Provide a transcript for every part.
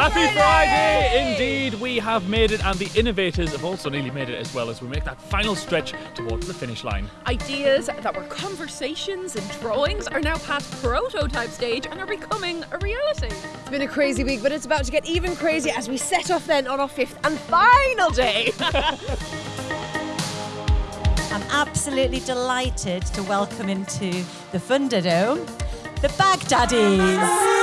Happy Friday! Indeed, we have made it, and the innovators have also nearly made it as well as we make that final stretch towards the finish line. Ideas that were conversations and drawings are now past prototype stage and are becoming a reality. It's been a crazy week, but it's about to get even crazier as we set off then on our fifth and final day. I'm absolutely delighted to welcome into the Thunderdome the Baghdaddies.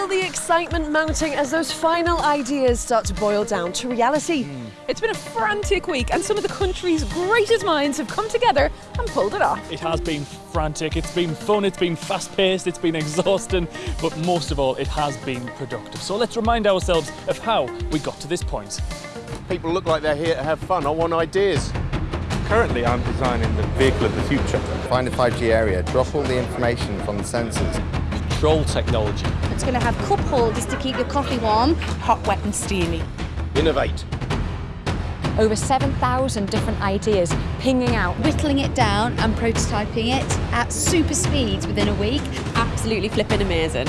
Feel the excitement mounting as those final ideas start to boil down to reality. It's been a frantic week, and some of the country's greatest minds have come together and pulled it off. It has been frantic, it's been fun, it's been fast paced, it's been exhausting, but most of all, it has been productive. So let's remind ourselves of how we got to this point. People look like they're here to have fun. I want ideas. Currently, I'm designing the vehicle of the future. Find a 5G area, drop all the information from the sensors. Control technology. It's going to have cup holders to keep your coffee warm. Hot, wet and steamy. Innovate. Over 7,000 different ideas pinging out. Whittling it down and prototyping it at super speeds within a week. Absolutely flipping amazing.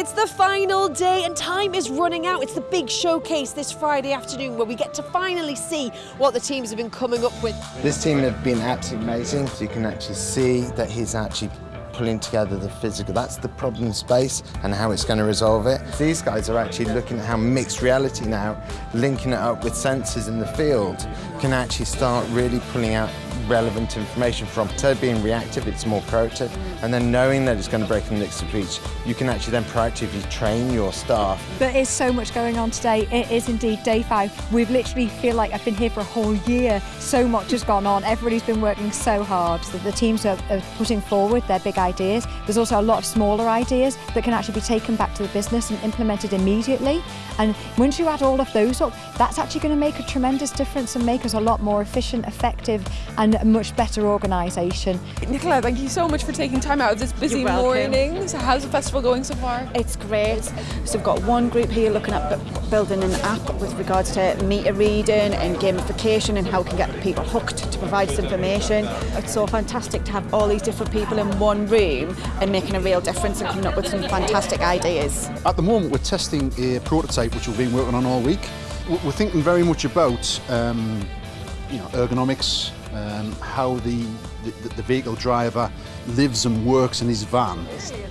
It's the final day and time is running out. It's the big showcase this Friday afternoon where we get to finally see what the teams have been coming up with. This team have been absolutely amazing. You can actually see that he's actually pulling together the physical. That's the problem space and how it's going to resolve it. These guys are actually looking at how mixed reality now, linking it up with sensors in the field, can actually start really pulling out relevant information from. Instead of being reactive, it's more proactive. And then knowing that it's going to break in the next speech, you can actually then proactively train your staff. There is so much going on today. It is indeed day five. We've literally feel like I've been here for a whole year. So much has gone on. Everybody's been working so hard. The teams are, are putting forward their big ideas. There's also a lot of smaller ideas that can actually be taken back to the business and implemented immediately. And once you add all of those up, that's actually going to make a tremendous difference and make us a lot more efficient, effective, and a much better organisation. Nicola, thank you so much for taking time out of this busy You're welcome. morning. So how's the festival going so far? It's great. So we've got one group here looking at building an app with regards to meter reading and gamification and how we can get the people hooked to provide this information. It's so fantastic to have all these different people in one room and making a real difference and coming up with some fantastic ideas. At the moment, we're testing a prototype which we've been working on all week. We're thinking very much about um, you know, ergonomics, um, how the, the, the vehicle driver lives and works in his van.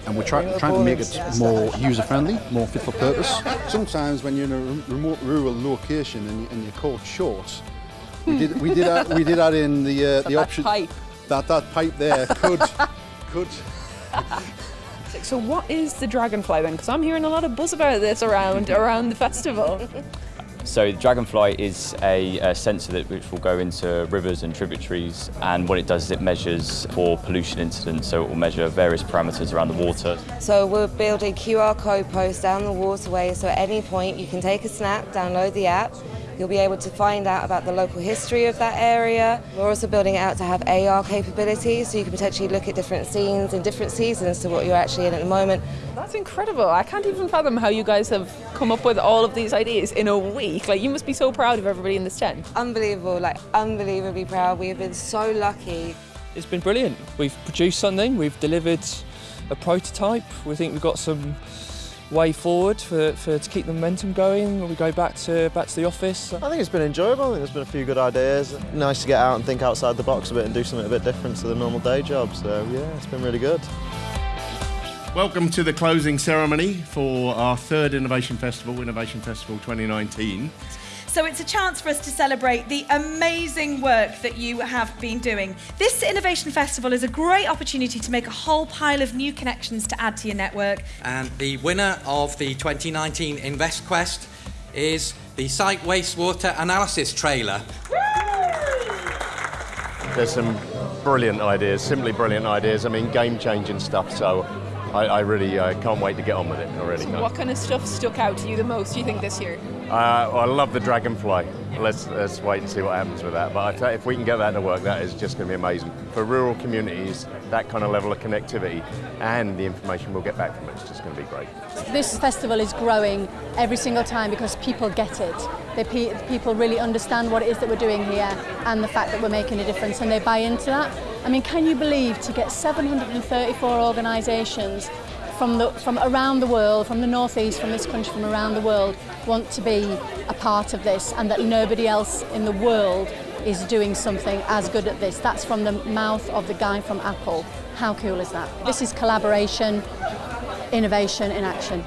And we're try, trying to make it more user-friendly, more fit for purpose. Sometimes when you're in a remote rural location and, and you're caught short, we did, we did, that, we did that in the, uh, the option... That, that pipe there could, could So what is the dragonfly then? Because I'm hearing a lot of buzz about this around around the festival. So the Dragonfly is a, a sensor that which will go into rivers and tributaries and what it does is it measures for pollution incidents so it will measure various parameters around the water. So we're building QR code posts down the waterway so at any point you can take a snap, download the app, you'll be able to find out about the local history of that area. We're also building it out to have AR capabilities so you can potentially look at different scenes in different seasons to what you're actually in at the moment. That's incredible. I can't even fathom how you guys have come up with all of these ideas in a week. Like you must be so proud of everybody in this tent. Unbelievable, like unbelievably proud. We have been so lucky. It's been brilliant. We've produced something, we've delivered a prototype. We think we've got some way forward for, for to keep the momentum going when we go back to back to the office. I think it's been enjoyable. I think there's been a few good ideas. Nice to get out and think outside the box a bit and do something a bit different to the normal day job. So yeah, it's been really good. Welcome to the closing ceremony for our third Innovation Festival, Innovation Festival 2019. So it's a chance for us to celebrate the amazing work that you have been doing. This Innovation Festival is a great opportunity to make a whole pile of new connections to add to your network. And the winner of the 2019 InvestQuest is the Site Wastewater Analysis Trailer. There's some brilliant ideas, simply brilliant ideas. I mean, game-changing stuff. So I, I really uh, can't wait to get on with it. I really can't. What kind of stuff stuck out to you the most, do you think, this year? Uh, I love the dragonfly. Let's, let's wait and see what happens with that. But if we can get that to work, that is just going to be amazing. For rural communities, that kind of level of connectivity and the information we'll get back from it is just going to be great. This festival is growing every single time because people get it. They, pe- people really understand what it is that we're doing here and the fact that we're making a difference and they buy into that. I mean, can you believe to get 734 organisations from, the, from around the world, from the northeast, from this country, from around the world, want to be a part of this and that nobody else in the world is doing something as good at this. That's from the mouth of the guy from Apple. How cool is that? This is collaboration, innovation in action.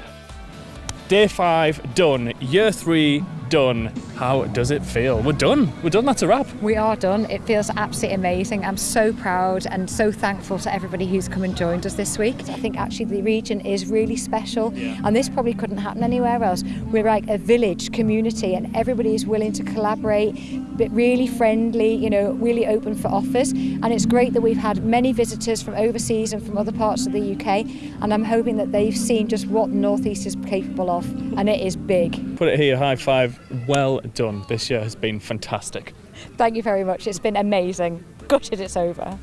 Day five done. Year three done. How does it feel? We're done. We're done. That's a wrap. We are done. It feels absolutely amazing. I'm so proud and so thankful to everybody who's come and joined us this week. I think actually the region is really special and this probably couldn't happen anywhere else. We're like a village community and everybody is willing to collaborate, but really friendly, you know, really open for offers. And it's great that we've had many visitors from overseas and from other parts of the UK and I'm hoping that they've seen just what the Northeast is capable of and it is big. Put it here, high five. Well done. This year has been fantastic. Thank you very much. It's been amazing. Gutted it's over.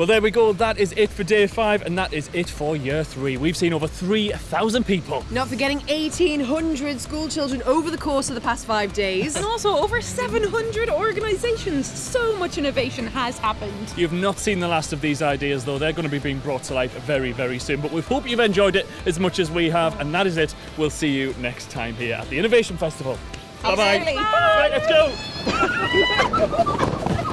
Well, there we go. That is it for day five, and that is it for year three. We've seen over 3,000 people. Not forgetting 1,800 school children over the course of the past five days. And also over 700 organisations. So much innovation has happened. You've not seen the last of these ideas, though. They're going to be being brought to life very, very soon. But we hope you've enjoyed it as much as we have, and that is it. We'll see you next time here at the Innovation Festival. Bye bye. Right, let's go.